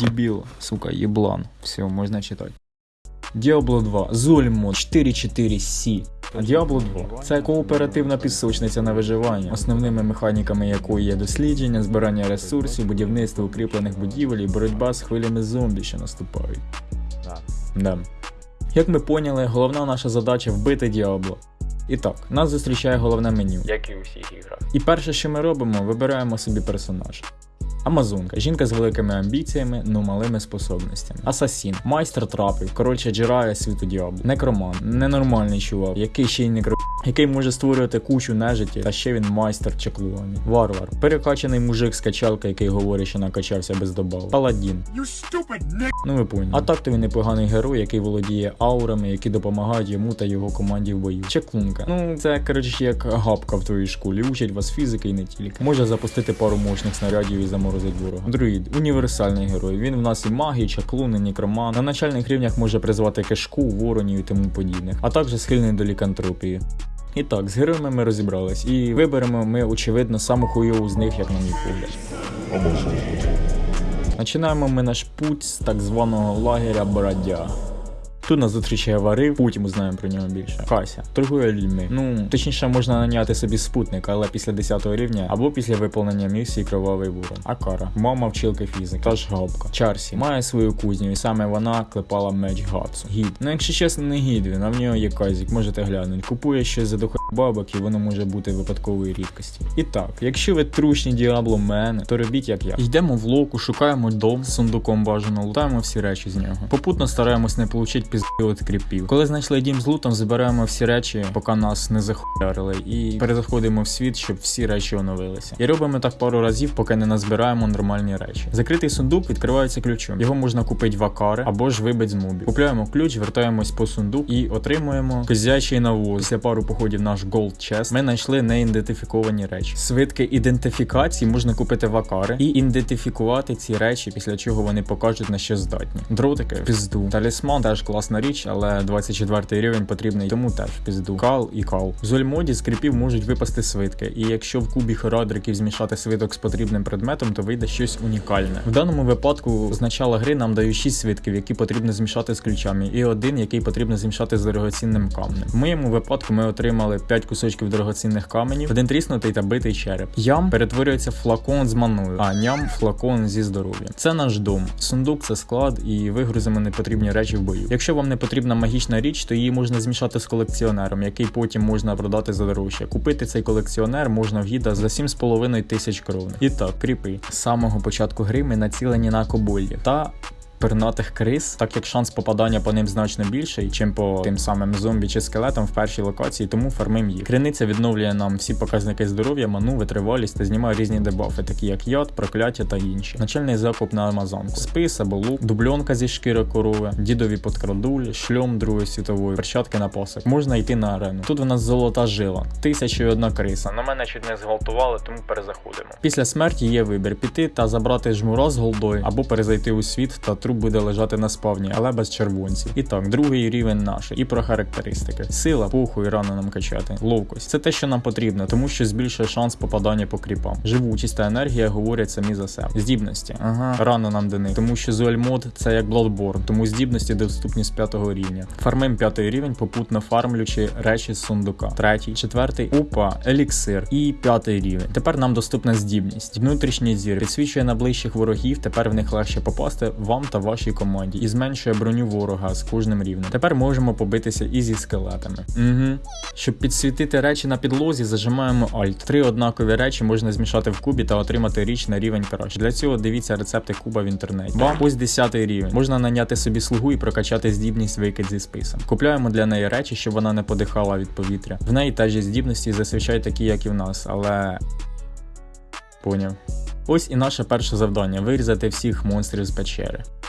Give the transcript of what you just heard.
Дебіл, сука, єблан. Все, можна читати. Diablo 2, Зольмо 44C. Diablo 2 це кооперативна пісочниця на виживання, основними механіками якої є дослідження, збирання ресурсів, будівництво укріплених будівель і боротьба з хвилями зомбі, що наступають. Да. Як ми поняли, головна наша задача вбити Діабло. І так, нас зустрічає головне меню. Як і у всіх іграх. І перше, що ми робимо, вибираємо собі персонажа. Амазонка, жінка з великими амбіціями, но малими способностями. Асасін, майстер трапів, коротше Джирайя світу Діабло. Некромант, ненормальний чувак, який ще й некро... який може створювати кучу нежиті, та ще він майстер чеклування. Варвар, перекачаний мужик з качалка, який говорить, що накачався без добавок. Паладін. Ну ви поняли. А так то він непоганий герой, який володіє аурами, які допомагають йому та його команді в бою. Чеклунка. Ну це коротше як гапка в твоїй школі. Учить вас фізики і не тільки. Може запустити пару мощних снарядів і заморозить ворога. Друїд універсальний герой. Він в нас і магій, чаклун, і некромант. На начальних рівнях може призвати кишку, воронів і тому подібних, а також схильний до лікантропії. І так, з героями ми розібрались, і виберемо ми, очевидно, саму хуйову з них, як на мій погляд. Починаємо ми наш путь з так званого лагеря Бродяг. Тут нас зустрічає Варів, потім узнаємо про нього більше. Кася торгує людьми. Ну точніше можна наняти собі спутника, але після 10 рівня або після виповнення місії Кровавий Ворон. Акара, мама вчилки фізик, та ж гапка. Чарсі має свою кузню, і саме вона клепала меч Гатсу. Гід. Ну якщо чесно, не гід він, а в нього є казік, можете глянути. Купує щось за дохуй бабок, і воно може бути випадкової рідкості. І так, якщо ви трушні діабломени, то робіть як я. Йдемо в локу, шукаємо дом з сундуком бажано, лутаємо всі речі з нього. Попутно стараємось не получити пізди кріпів. Коли знайшли дім з лутом, збираємо всі речі, поки нас не захуярили, і перезаходимо в світ, щоб всі речі оновилися. І робимо так пару разів, поки не назбираємо нормальні речі. Закритий сундук відкривається ключом. Його можна купити в акари або ж вибить з мобів. Купляємо ключ, вертаємось по сундук і отримуємо козячий навоз. Після пару походів наш Gold Chest ми знайшли неідентифіковані речі. Свитки ідентифікації можна купити в акари і ідентифікувати ці речі, після чого вони покажуть на що здатні. Дротики пізду. Талісман теж класна річ, але 24 рівень потрібний, тому теж пізду. Кал і кал. В зольмоді з кріпів можуть випасти свитки, і якщо в кубі херадриків змішати свиток з потрібним предметом, то вийде щось унікальне. В даному випадку з начала гри нам дають 6 свитків, які потрібно змішати з ключами, і один, який потрібно змішати з дорогоцінним камнем. В моєму випадку ми отримали 5 кусочків дорогоцінних каменів, один тріснутий та битий череп. Ям перетворюється в флакон з маною, а ням флакон зі здоров'ям. Це наш дом. Сундук це склад, і вигрузимо непотрібні речі в бою. Якщо вам не потрібна магічна річ, то її можна змішати з колекціонером, який потім можна продати за дорожче. Купити цей колекціонер можна в гіда за 7,5 тисяч крон. І так, кріпи. З самого початку гри ми націлені на кобольдів та пернатих криз, так як шанс попадання по ним значно більший, чим по тим самим зомбі чи скелетам в першій локації, тому фармим їх. Криниця відновлює нам всі показники здоров'я, ману, витривалість та знімає різні дебафи, такі як яд, прокляття та інші. Начальний закуп на амазонку, спис або лук, дубльонка зі шкіри корови, дідові подкрадуль, шльом Другої світової, перчатки на посик. Можна йти на арену. Тут в нас золота жила, тисяча і одна криса. На мене чуть не зґвалтували, тому перезаходимо. Після смерті є вибір піти та забрати жмура з голдою або перезайти у світ та труп буде лежати на спавні, але без червонців. І так, другий рівень наш. І про характеристики: сила, пуху і рано нам качати. Ловкость це те, що нам потрібно, тому що збільшує шанс попадання по кріпам. Живучість та енергія говорять самі за себе. Здібності. Ага, рано нам дани, тому що Зуельмод це як Bloodborne, тому здібності доступні з п'ятого рівня. Фармим п'ятий рівень, попутно фармлючи речі з сундука. Третій, четвертий, опа, еліксир і п'ятий рівень. Тепер нам доступна здібність. Внутрішній зір підсвічує на ближчих ворогів. Тепер в них легше попасти вам та вашій команді і зменшує броню ворога з кожним рівнем. Тепер можемо побитися і зі скелетами. Угу. Щоб підсвітити речі на підлозі, зажимаємо Alt. Три однакові речі можна змішати в кубі та отримати річ на рівень краще. Для цього дивіться рецепти куба в інтернеті. Бам, ось 10 рівень. Можна наняти собі слугу і прокачати здібність викид зі списом. Купляємо для неї речі, щоб вона не подихала від повітря. В неї теж здібності зазвичай такі, як і в нас, але. Поняв. Ось і наше перше завдання вирізати всіх монстрів з печери.